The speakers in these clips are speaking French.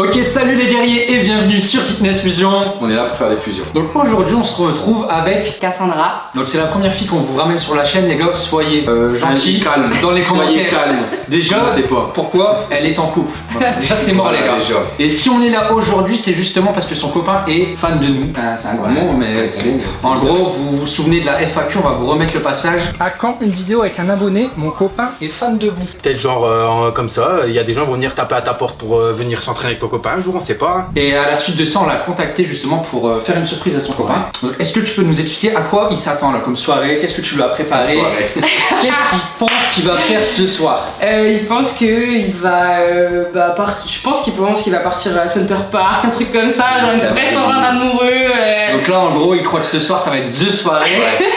Ok, salut les guerriers et bienvenue sur Fitness Fusion. On est là pour faire des fusions. Donc aujourd'hui, on se retrouve avec. Cassandra. Donc c'est la première fille qu'on vous ramène sur la chaîne, les gars. Soyez euh, gentils. calme. Dans les Soyez commentaires. calme. Déjà, sais pas. pourquoi elle est en couple Déjà, c'est mort, Voilà, les gars. déjà. Et si on est là aujourd'hui, c'est justement parce que son copain est fan de nous. Ah, c'est un grand mot, mais c'est c'est. En c'est gros, vous vous souvenez de la FAQ, on va vous remettre le passage. À quand une vidéo avec un abonné Mon copain est fan de vous? Peut-être genre euh, comme ça, il y a des gens qui vont venir taper à ta porte pour euh, venir s'entraîner avec ton copain un jour, on sait pas. hein. Et à la suite de ça, on l'a contacté justement pour euh, faire une surprise à son copain. Donc, Est-ce que tu peux nous expliquer à quoi il s'attend là comme soirée? Qu'est-ce que tu lui as préparé? Soirée. Qu'est-ce qu'il pense qu'il va faire ce soir? Euh, il pense que il va, euh, bah, part- Je pense qu'il pense qu'il va partir à Center Park, un truc comme ça, genre une vraie soirée d'amoureux. euh. Donc là, en gros, il croit que ce soir, ça va être The soirée.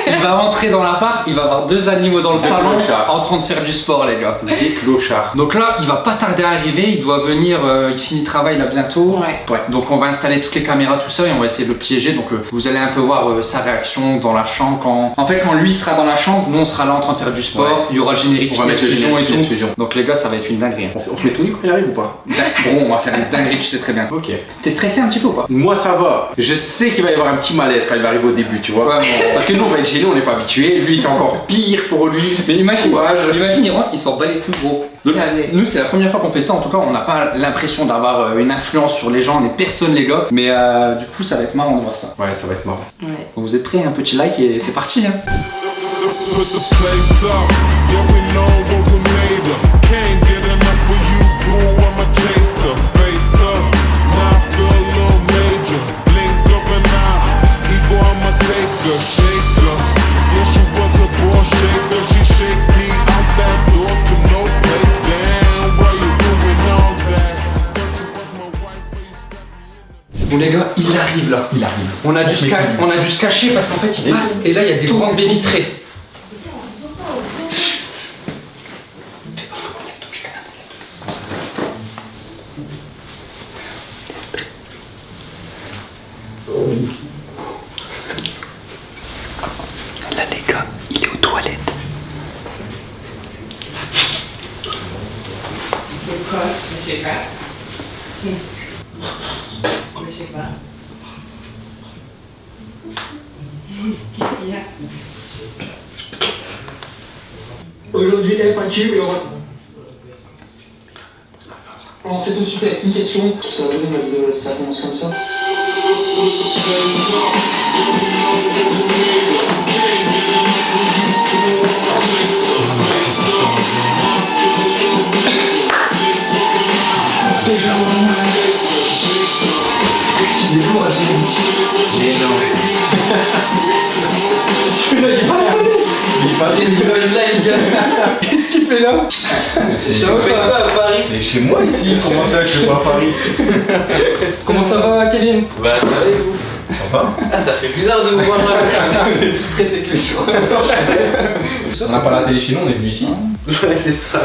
il va entrer dans l'appart, il va avoir deux animaux dans le Des salon clochards. en train de faire du sport, les gars. Des clochards. Donc là, il va pas tarder à arriver, il doit venir, euh, il finit travail là bientôt. Ouais. Ouais, donc on va installer toutes les caméras, tout ça, et on va essayer de le piéger. Donc euh, vous allez un peu voir euh, sa réaction dans la chambre. Quand... En fait, quand lui sera dans la chambre, nous on sera là en train de faire du sport. Ouais. Il y aura le générique On va mettre le Fitness générique et tout. Fusion. Donc les gars, ça va être une dinguerie. hein. On, fait- on se met tout nu quand il arrive ou pas? Gros, on va faire une dinguerie, tu sais très bien. Ok. T'es stressé un petit peu ou pas? Moi ça va. Je sais qu'il va y avoir un petit malaise quand il va arriver au début, tu vois. Ouais, bon. Parce que nous on va être gênés, on n'est pas habitué. Lui c'est encore pire pour lui. Mais imagine, imagine, il rentre, il s'en bat les couilles gros. Nous, c'est la première fois qu'on fait ça. En tout cas, on n'a pas l'impression d'avoir euh, une influence sur les gens, on est personne, les gars. Mais euh, du coup, ça va être marrant de voir ça. Ouais, ça va être marrant. Ouais. Vous êtes prêts? Un petit like et c'est parti. Hein. Il arrive là. Il arrive. On a dû, se, ca- on a dû se cacher parce qu'en fait, il passe et là, il y a des grandes baies vitrées. Là, les gars, il est aux toilettes. Pourquoi Je sais pas. Je sais pas. Qu'est-ce qu'il y a Aujourd'hui, FAQ et on va. On sait tout de suite avec une question. Ça va ça commence comme ça. Fait là. C'est Ça va, ça va à Paris. C'est chez moi ici. Comment ça, je suis pas à Paris? Comment ça va, Kevin? Bah ça va et vous? Ah ça fait bizarre de vous voir là On est plus stressé que le choix. On n'a pas la télé chez nous, on est venu ici. Ouais c'est ça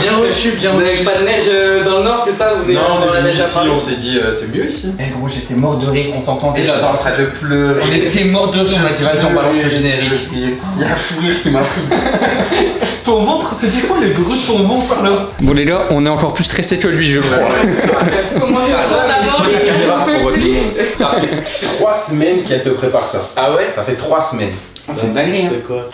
Bien reçu, bien Vous reçu. n'avez pas de neige euh, dans le nord c'est ça Vous est la venu neige à ici, Paris on s'est dit euh, c'est mieux ici. Eh gros, j'étais mort de rire, on t'entendait Et j'étais en train de pleurer. On était mort de rire, on a dit vas-y, on balance le générique. Il y a un fou rire qui m'a pris. Ton ventre, c'était quoi les bruits de ton ventre là? Bon les gars, on est encore plus stressé que lui, je crois. Comment tu Ça fait trois semaines qu'elle te prépare ça. Ah ouais Ça fait trois semaines. c'est hein. C'est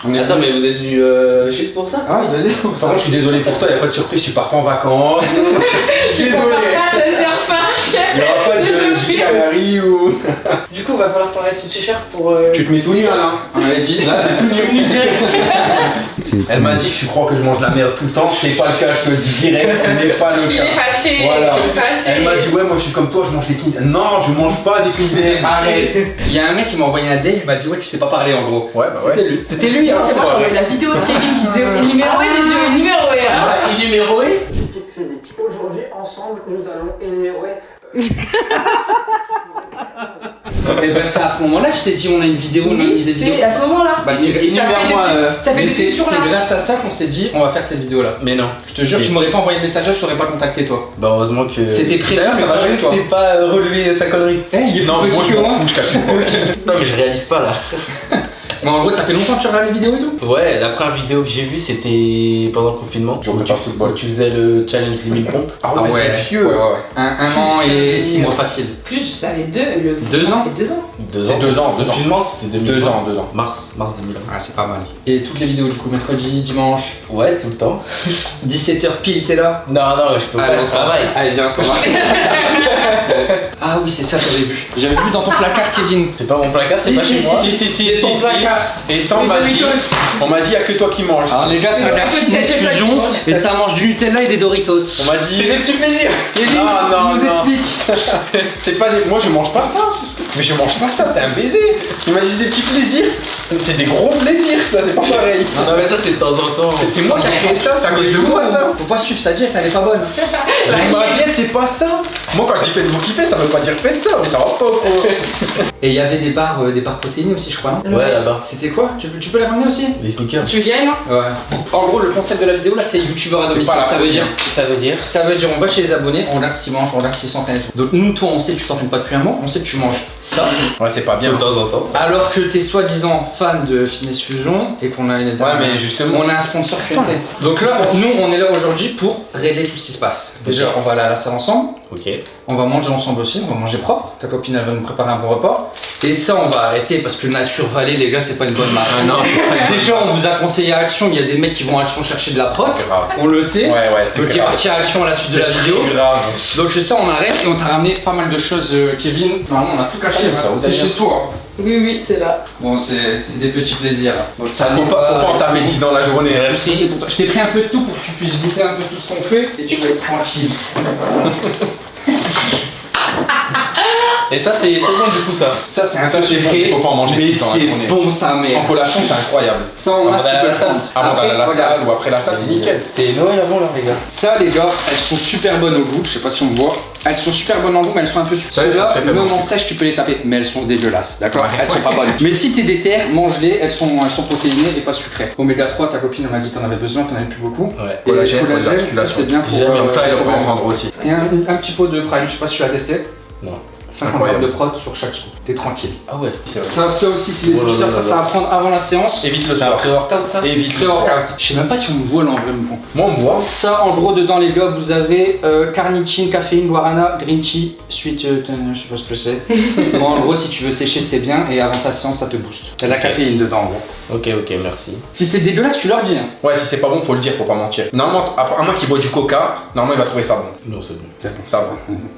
On est- Attends mais vous êtes venu euh, juste pour ça Ah, Par contre, je suis désolé pour toi, il n'y a pas de surprise, tu pars pas en vacances. désolé. Canary ou. Du coup, va falloir t'enlever tout cher pour. euh, Tu te mets tout nu Alain. On avait dit. Là, c'est tout nu. Elle m'a dit que tu crois que je mange de la merde tout le temps. C'est pas le cas, je te le dis direct, ce n'est pas le Il est cas. fâché Voilà. Il est fâché Elle m'a dit, ouais, moi je suis comme toi, je mange des quinzés. Non, je mange pas des quinzés. Arrête. Il y a un mec qui m'a envoyé un DM, il m'a dit ouais, tu sais pas parler en gros. Ouais, bah C'était lui. C'était lui, hein, C'est moi, j'ai envoyé la vidéo de Kevin qui disait yeux, énuméroé hein. Énuméroé Petite physique. Aujourd'hui, ensemble, nous allons énumérer Et ben c'est à ce moment-là, je t'ai dit on a une vidéo, on a une idée de vidéo. c'est à ce moment-là. Bah, c'est euh, grâce à ça qu'on s'est dit on va faire cette vidéo là. Mais non Je te jure, Si. tu m'aurais pas envoyé le message, je t'aurais pas contacté toi. Bah heureusement que... C'était prévu, D'ailleurs, ça c'est va jouer, que toi. t'aies pas euh, relevé sa connerie Eh, il est Non, moi je m'en fous, je capte. Non mais je réalise pas là Mais en gros, ça fait longtemps que tu regardes les vidéos et tout Ouais, la première vidéo que j'ai vue, c'était pendant le confinement. Où tu, pas où tu faisais le challenge des 1000 pompes. Ah Ah ouais, c'est vieux. Ouais, ouais, ouais. Un, un an et six mois facile. Plus, ça fait deux. Le... Deux ans deux ans. Deux C'est ans. deux ans, deux ans. Confinement, c'était 2020. Deux ans, deux ans. Mars, mars 2020. Ah, c'est pas mal. Et toutes les vidéos du coup, mercredi, dimanche, Ouais, tout le temps. 17h pile, t'es là Non, non, je peux pas, Allez, je travaille. Allez, viens, on va. ah oui, c'est ça, j'avais vu. J'avais vu dans ton placard, Kevin. C'est pas mon placard, c'est pas chez moi. si, si, si, C'est si, ton si. placard. Et ça, on m'a dit, on m'a dit, y a que toi qui manges. Alors les gars, ça a la Écoute, fitness c'est ça fusion et ça mange du Nutella et des Doritos. On m'a dit. des petits plaisirs. Kevin, Non, non, nous non. explique. C'est pas des. Moi je mange pas ça. Mais je mange pas ça, t'es un baiser. Il m'a dit c'est des petits plaisirs. Mais C'est des gros plaisirs, ça, c'est pas pareil. Non, mais ça, c'est de temps en temps. C'est- moi qui ai créé ça, c'est à cause de moi ça. Faut pas suivre sa diète, elle est pas bonne. Ma diète, c'est pas ça. Moi quand je dis faites-vous kiffer, ça veut pas dire faites ça, mais ça va pas. quoi. Et il y avait des barres, euh, des barres protéinées aussi, je crois, non? Ouais, là-bas. C'était quoi? Tu, peux- tu peux les ramener aussi? Les sneakers. Tu viens, Ouais. En gros, le concept de la vidéo là, c'est youtubeur à domicile. la Ça veut dire Ça veut dire Ça veut dire on va chez les abonnés, on regarde ce qu'ils mangent, on regarde s'ils s'entraînent et tout. Donc nous, toi, on sait que tu t'entraînes pas depuis un mois, on sait que tu manges ça. Ouais, c'est pas bien. de temps en temps. Alors que t'es soi-disant fan de Fitness Fusion et qu'on a une Ouais, mais justement. on a un sponsor QNT. Donc là, nous, on est là aujourd'hui pour régler tout ce qui se passe. Déjà, on va aller à la salle ensemble. Ok. On va manger ensemble aussi, on va manger propre. Ta copine elle va nous préparer un bon repas. Et ça on va arrêter parce que Nature Valley les gars c'est pas une bonne marque. Ah non, c'est pas Déjà on vous a conseillé à Action, il y a des mecs qui vont à Action chercher de la prot. grave. On le sait. Ouais, ouais, c'est Donc il est parti à Action à la suite de la vidéo. C'est grave. Donc ça on arrête et on t'a ramené pas mal de choses euh, Kevin. Normalement on a tout Ah, ça, c'est chez toi. Oui, oui, c'est là. Bon c'est c'est des petits plaisirs. Donc, ça Faut pas, faut pas en taper 10 dans la journée. hein. Ça, c'est pour toi. Je t'ai pris un peu de tout pour que tu puisses goûter un peu tout ce qu'on fait et tu vas être tranquille. Et ça, c'est c'est bon du coup, ça. Ça c'est un Ça, peu sucré, faut pas en manger mais six dans la c'est journée. bon sa mère. En collation, c'est incroyable. Ça, on le salle. prendre. Avant d'aller à la salle ou après la salle, c'est nickel. C'est Noël avant là, les gars. Ça, les gars, elles sont super bonnes au goût. Je sais pas si on voit. Elles sont super bonnes en goût, mais elles sont un peu sucrées. Ceux-là, même en sèche, tu peux les taper, mais elles sont dégueulasses. D'accord Ouais. Elles sont pas bonnes. Mais si t'es déter, mange-les. Elles sont, elles sont protéinées et pas sucrées. Oméga 3, ta copine elle m'a dit que t'en avais besoin, t'en avais plus beaucoup. Ouais. Et Collagène les ça c'est bien pour. Euh, ça, il pour- va en prendre aussi. Et un, un petit pot de prime, je sais pas si tu l'as testé. Non. 50 Incroyable. grammes de prot sur chaque scoop. T'es tranquille. Ah ouais. C'est vrai. Ça, ça aussi, c'est des Oh boosters. là Ça, ça va prendre avant la séance. Évite le C'est soir. pré-workout ça Évite. Pré-workout. Je sais même pas si on me voit là en vrai, mais bon. Moi, on me voit. Ça, en gros, dedans, les gars, vous avez euh, carnitine, caféine, guarana, green tea, suite, euh, je sais pas ce que c'est. bon, en gros, si tu veux sécher, c'est bien, et avant ta séance, ça te booste. T'as de la caféine dedans, en gros. Ok, ok, merci. Si c'est dégueulasse, tu leur dis. Hein. Ouais, si c'est pas bon, faut le dire, faut pas mentir. Normalement, à moins qu'il boit du coca, normalement, il va trouver ça bon. Non, c'est bon. Ça va.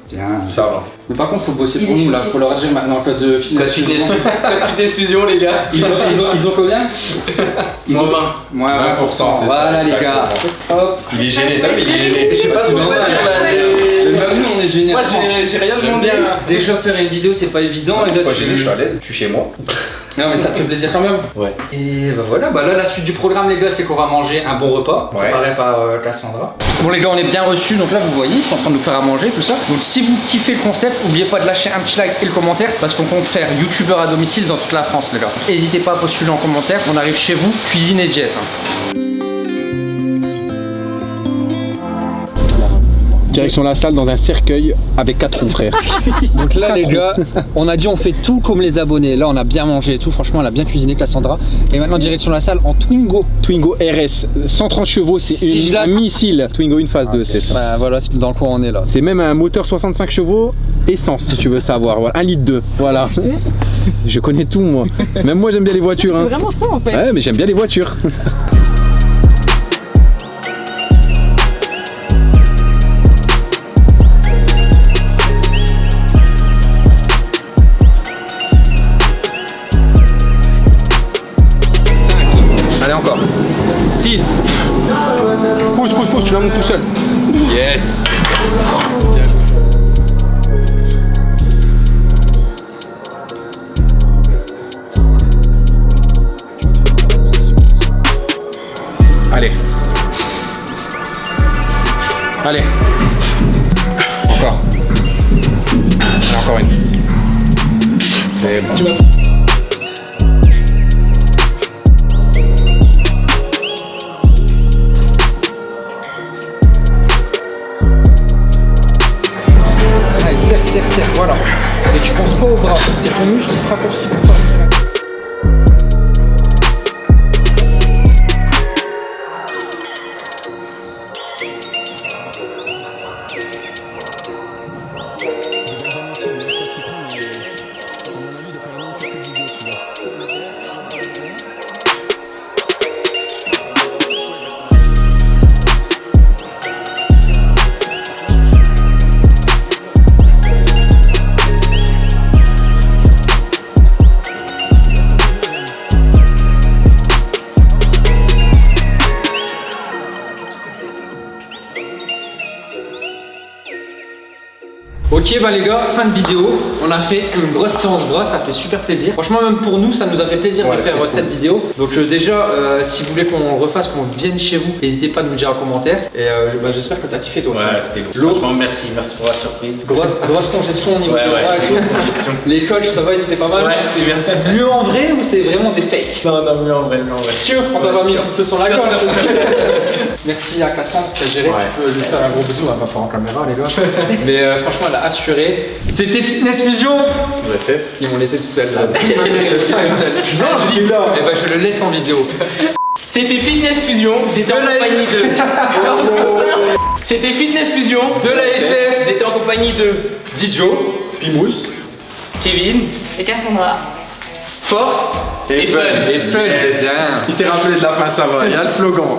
Bien. Ça va. Mais par contre, faut bosser Il pour nous, là. Faut leur dire maintenant, code de fitness. Code fusion. code fitness fusion, les gars. Ils ont, ils ont, ils ont combien? Ils Moins ont 20. Moins 20%, c'est ça, Voilà, les gars. Hop. Il est gêné, t'as vu, il est gêné. Je sais pas va dire même nous, on est génial. Moi, j'ai rien demandé. bien. Déjà, faire une vidéo, c'est pas évident. Tu- gêné, je suis à l'aise, je suis chez moi. Non mais ça te fait plaisir quand même. Ouais. Et bah voilà, bah là la suite du programme les gars c'est qu'on va manger un bon repas Ouais. préparé par euh, Cassandra. Bon les gars on est bien reçus donc là vous voyez ils sont en train de nous faire à manger tout ça. Donc si vous kiffez le concept, n'oubliez pas de lâcher un petit like et le commentaire parce qu'on compte faire youtubeur à domicile dans toute la France les gars. N'hésitez pas à postuler en commentaire, on arrive chez vous, cuisine et jet. Direction la salle dans un cercueil avec quatre roues, frère. Donc là les gars, on a dit on fait tout comme les abonnés. Là on a bien mangé et tout, franchement elle a bien cuisiné Cassandra. Et maintenant direction la salle en Twingo. Twingo RS, 130 chevaux, c'est Si un missile. Twingo une phase 2, c'est ça. Bah voilà c'est dans le coin on est là. C'est même un moteur 65 chevaux, essence si tu veux savoir. Voilà, 1 litre 2. Voilà. Je connais tout moi. Même moi j'aime bien les voitures. C'est Hein. vraiment ça en fait. Ouais, mais j'aime bien les voitures. Allez encore. 6. Pousse, pousse, pousse, tu la montes tout seul. Yes. Allez. Allez. Encore. Allez, encore une. C'est bon. Penses pas au bras, c'est ton muscle qui se raccourcit pour faire. Ok bah les gars, fin de vidéo. On a fait une grosse séance bras, ça fait super plaisir. Franchement même pour nous, ça nous a fait plaisir Ouais, de faire euh, cette vidéo. Donc euh, déjà, euh, si vous voulez qu'on refasse, qu'on vienne chez vous, n'hésitez pas à nous le dire en commentaire. Et euh, bah, j'espère que t'as kiffé toi aussi. Ouais, c'était lourd. Franchement, merci, merci pour la surprise. Grosse, grosse congestion au niveau Ouais, de ouais. bras et tout. Les coachs, ça va, ils étaient pas mal. Ouais, c'était bien. Mieux en vrai ou c'est vraiment des fakes? Non, non, mais en vrai, mais en vrai. Sûr, on t'a pas mis un couteau sur la sûr. Merci à Cassandre qui a géré. Ouais. Tu peux lui faire un gros bisou, on va pas en caméra les gars. Mais euh, franchement, elle a assuré. C'était Fitness Fusion. fait. Ils m'ont laissé tout seul là. Seul. Non, je là. Et bah je le laisse en vidéo. C'était Fitness Fusion, vous étiez en compagnie de. C'était Fitness Fusion, De la FF, vous étiez en compagnie de Dijo, Pimous. Kevin, Et Cassandra. Force et, Fun. et Fun. Yes. Il s'est rappelé de la fin, ça va. Il y a le slogan.